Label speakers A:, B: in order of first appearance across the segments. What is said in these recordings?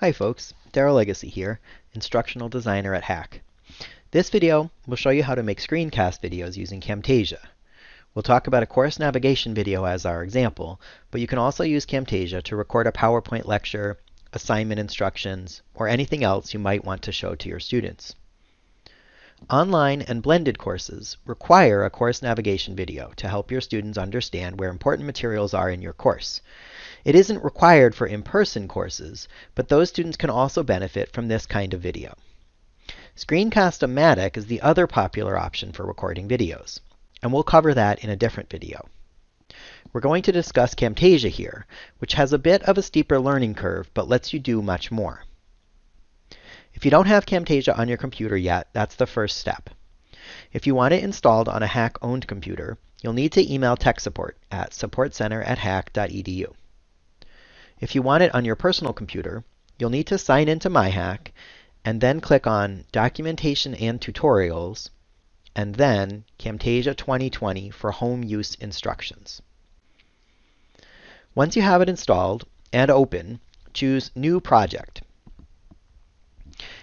A: Hi folks, Darrell Legacy here, Instructional Designer at HACC. This video will show you how to make screencast videos using Camtasia. We'll talk about a course navigation video as our example, but you can also use Camtasia to record a PowerPoint lecture, assignment instructions, or anything else you might want to show to your students. Online and blended courses require a course navigation video to help your students understand where important materials are in your course. It isn't required for in-person courses, but those students can also benefit from this kind of video. Screencast-O-Matic is the other popular option for recording videos, and we'll cover that in a different video. We're going to discuss Camtasia here, which has a bit of a steeper learning curve, but lets you do much more. If you don't have Camtasia on your computer yet, that's the first step. If you want it installed on a HACC-owned computer, you'll need to email tech support at supportcenter at hacc.edu. If you want it on your personal computer, you'll need to sign into MyHACC and then click on Documentation and Tutorials and then Camtasia 2020 for home use instructions. Once you have it installed and open, choose New Project.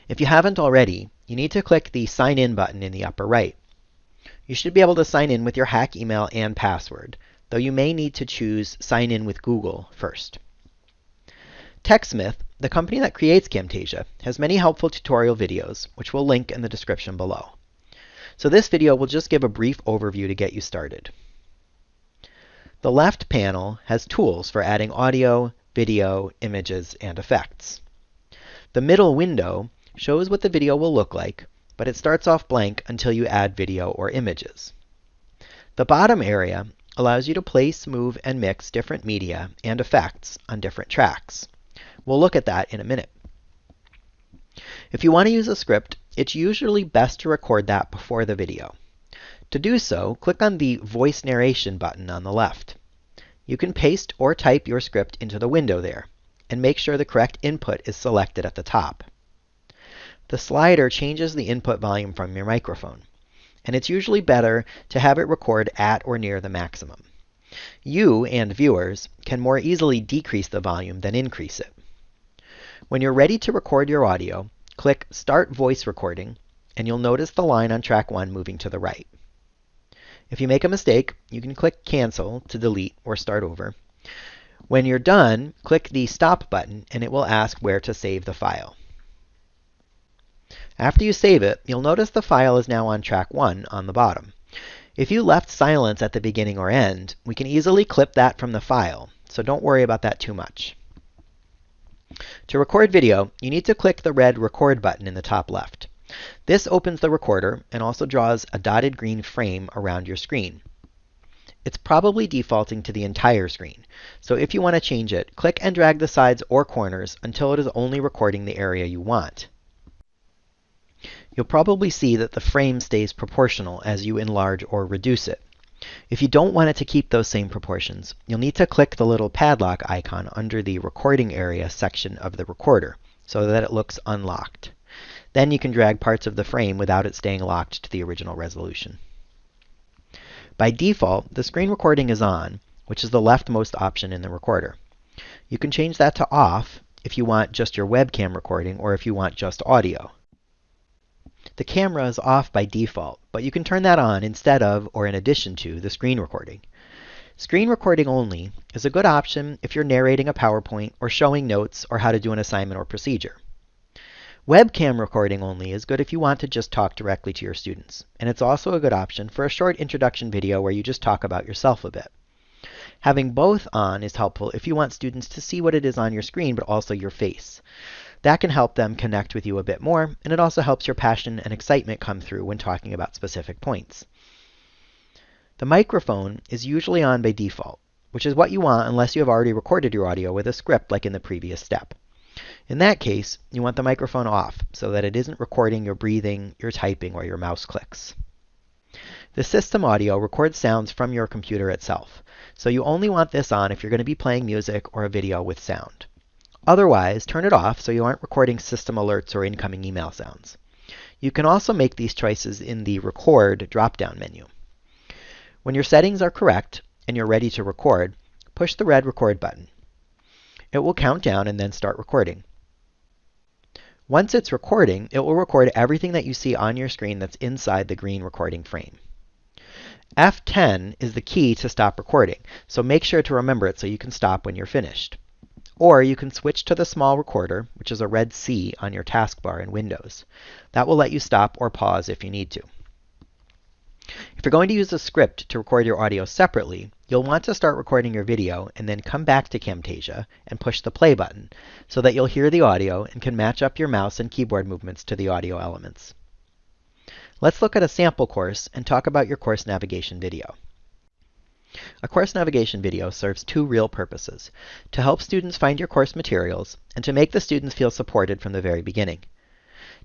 A: If you haven't already, you need to click the Sign In button in the upper right. You should be able to sign in with your HACC email and password, though you may need to choose Sign In with Google first. TechSmith, the company that creates Camtasia, has many helpful tutorial videos, which we'll link in the description below. So this video will just give a brief overview to get you started. The left panel has tools for adding audio, video, images, and effects. The middle window shows what the video will look like, but it starts off blank until you add video or images. The bottom area allows you to place, move, and mix different media and effects on different tracks. We'll look at that in a minute. If you want to use a script, it's usually best to record that before the video. To do so, click on the Voice Narration button on the left. You can paste or type your script into the window there, and make sure the correct input is selected at the top. The slider changes the input volume from your microphone, and it's usually better to have it record at or near the maximum. You and viewers can more easily decrease the volume than increase it. When you're ready to record your audio, click Start Voice Recording, and you'll notice the line on track 1 moving to the right. If you make a mistake, you can click Cancel to delete or start over. When you're done, click the Stop button, and it will ask where to save the file. After you save it, you'll notice the file is now on track 1 on the bottom. If you left silence at the beginning or end, we can easily clip that from the file, so don't worry about that too much. To record video, you need to click the red Record button in the top left. This opens the recorder and also draws a dotted green frame around your screen. It's probably defaulting to the entire screen, so if you want to change it, click and drag the sides or corners until it is only recording the area you want. You'll probably see that the frame stays proportional as you enlarge or reduce it. If you don't want it to keep those same proportions, you'll need to click the little padlock icon under the recording area section of the recorder so that it looks unlocked. Then you can drag parts of the frame without it staying locked to the original resolution. By default, the screen recording is on, which is the leftmost option in the recorder. You can change that to off if you want just your webcam recording or if you want just audio. The camera is off by default, but you can turn that on instead of or in addition to the screen recording. Screen recording only is a good option if you're narrating a PowerPoint or showing notes or how to do an assignment or procedure. Webcam recording only is good if you want to just talk directly to your students, and it's also a good option for a short introduction video where you just talk about yourself a bit. Having both on is helpful if you want students to see what it is on your screen, but also your face. That can help them connect with you a bit more, and it also helps your passion and excitement come through when talking about specific points. The microphone is usually on by default, which is what you want unless you have already recorded your audio with a script like in the previous step. In that case, you want the microphone off so that it isn't recording your breathing, your typing, or your mouse clicks. The system audio records sounds from your computer itself, so you only want this on if you're going to be playing music or a video with sound. Otherwise, turn it off so you aren't recording system alerts or incoming email sounds. You can also make these choices in the Record drop-down menu. When your settings are correct and you're ready to record, push the red Record button. It will count down and then start recording. Once it's recording, it will record everything that you see on your screen that's inside the green recording frame. F10 is the key to stop recording, so make sure to remember it so you can stop when you're finished. Or you can switch to the small recorder, which is a red C on your taskbar in Windows. That will let you stop or pause if you need to. If you're going to use a script to record your audio separately, you'll want to start recording your video and then come back to Camtasia and push the play button so that you'll hear the audio and can match up your mouse and keyboard movements to the audio elements. Let's look at a sample course and talk about your course navigation video. A course navigation video serves two real purposes, to help students find your course materials and to make the students feel supported from the very beginning.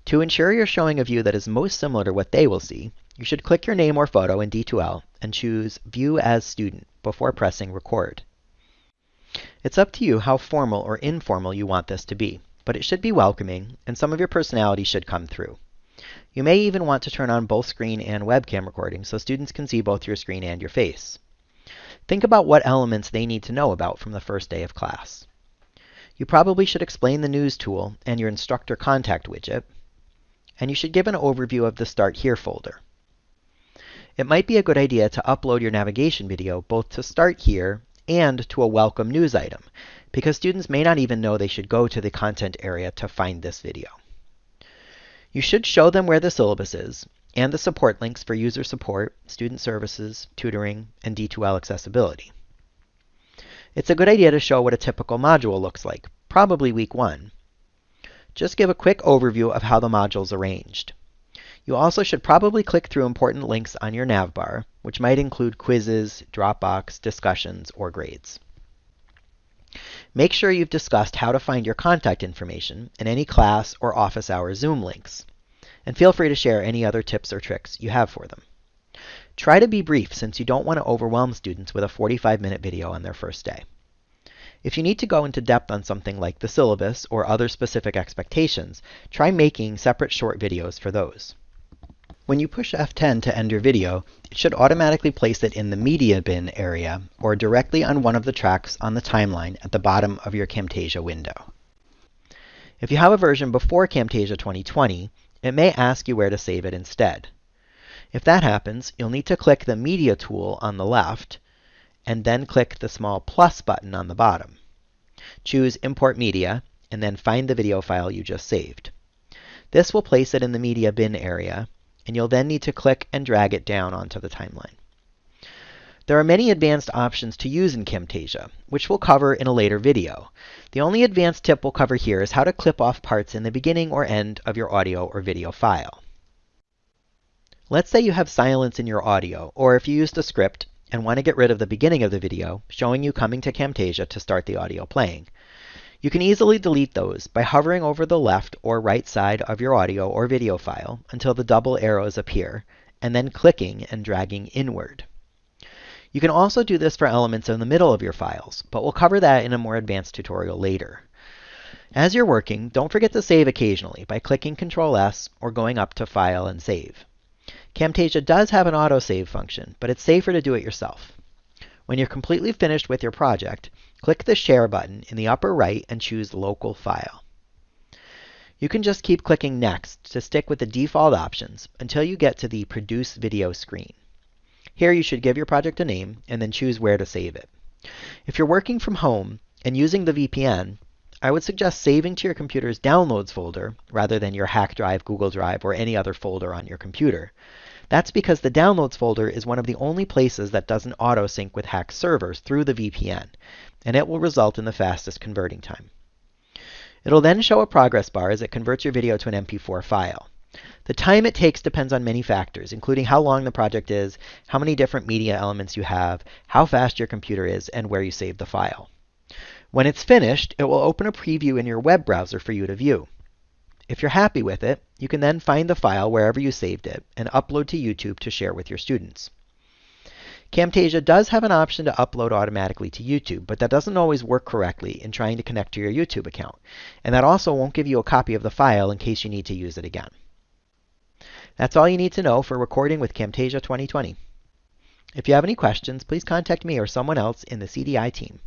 A: To ensure you're showing a view that is most similar to what they will see, you should click your name or photo in D2L and choose View as Student before pressing Record. It's up to you how formal or informal you want this to be, but it should be welcoming and some of your personality should come through. You may even want to turn on both screen and webcam recording so students can see both your screen and your face. Think about what elements they need to know about from the first day of class. You probably should explain the news tool and your instructor contact widget, and you should give an overview of the Start Here folder. It might be a good idea to upload your navigation video both to Start Here and to a welcome news item, because students may not even know they should go to the content area to find this video. You should show them where the syllabus is and the support links for user support, student services, tutoring, and D2L accessibility. It's a good idea to show what a typical module looks like, probably week one. Just give a quick overview of how the module's arranged. You also should probably click through important links on your navbar, which might include quizzes, Dropbox, discussions, or grades. Make sure you've discussed how to find your contact information in any class or office hour Zoom links. And feel free to share any other tips or tricks you have for them. Try to be brief since you don't want to overwhelm students with a 45-minute video on their first day. If you need to go into depth on something like the syllabus or other specific expectations, try making separate short videos for those. When you push F10 to end your video, it should automatically place it in the media bin area or directly on one of the tracks on the timeline at the bottom of your Camtasia window. If you have a version before Camtasia 2020, it may ask you where to save it instead. If that happens, you'll need to click the Media tool on the left and then click the small plus button on the bottom. Choose Import Media and then find the video file you just saved. This will place it in the media bin area and you'll then need to click and drag it down onto the timeline. There are many advanced options to use in Camtasia, which we'll cover in a later video. The only advanced tip we'll cover here is how to clip off parts in the beginning or end of your audio or video file. Let's say you have silence in your audio, or if you used a script and want to get rid of the beginning of the video, showing you coming to Camtasia to start the audio playing. You can easily delete those by hovering over the left or right side of your audio or video file until the double arrows appear, and then clicking and dragging inward. You can also do this for elements in the middle of your files, but we'll cover that in a more advanced tutorial later. As you're working, don't forget to save occasionally by clicking Ctrl S or going up to File and Save. Camtasia does have an autosave function, but it's safer to do it yourself. When you're completely finished with your project, click the Share button in the upper right and choose Local File. You can just keep clicking Next to stick with the default options until you get to the Produce Video screen. Here you should give your project a name and then choose where to save it. If you're working from home and using the VPN, I would suggest saving to your computer's Downloads folder rather than your HACC Drive, Google Drive, or any other folder on your computer. That's because the Downloads folder is one of the only places that doesn't auto-sync with HACC servers through the VPN, and it will result in the fastest converting time. It'll then show a progress bar as it converts your video to an MP4 file. The time it takes depends on many factors, including how long the project is, how many different media elements you have, how fast your computer is, and where you save the file. When it's finished, it will open a preview in your web browser for you to view. If you're happy with it, you can then find the file wherever you saved it and upload to YouTube to share with your students. Camtasia does have an option to upload automatically to YouTube, but that doesn't always work correctly in trying to connect to your YouTube account. And that also won't give you a copy of the file in case you need to use it again. That's all you need to know for recording with Camtasia 2020. If you have any questions, please contact me or someone else in the CDI team.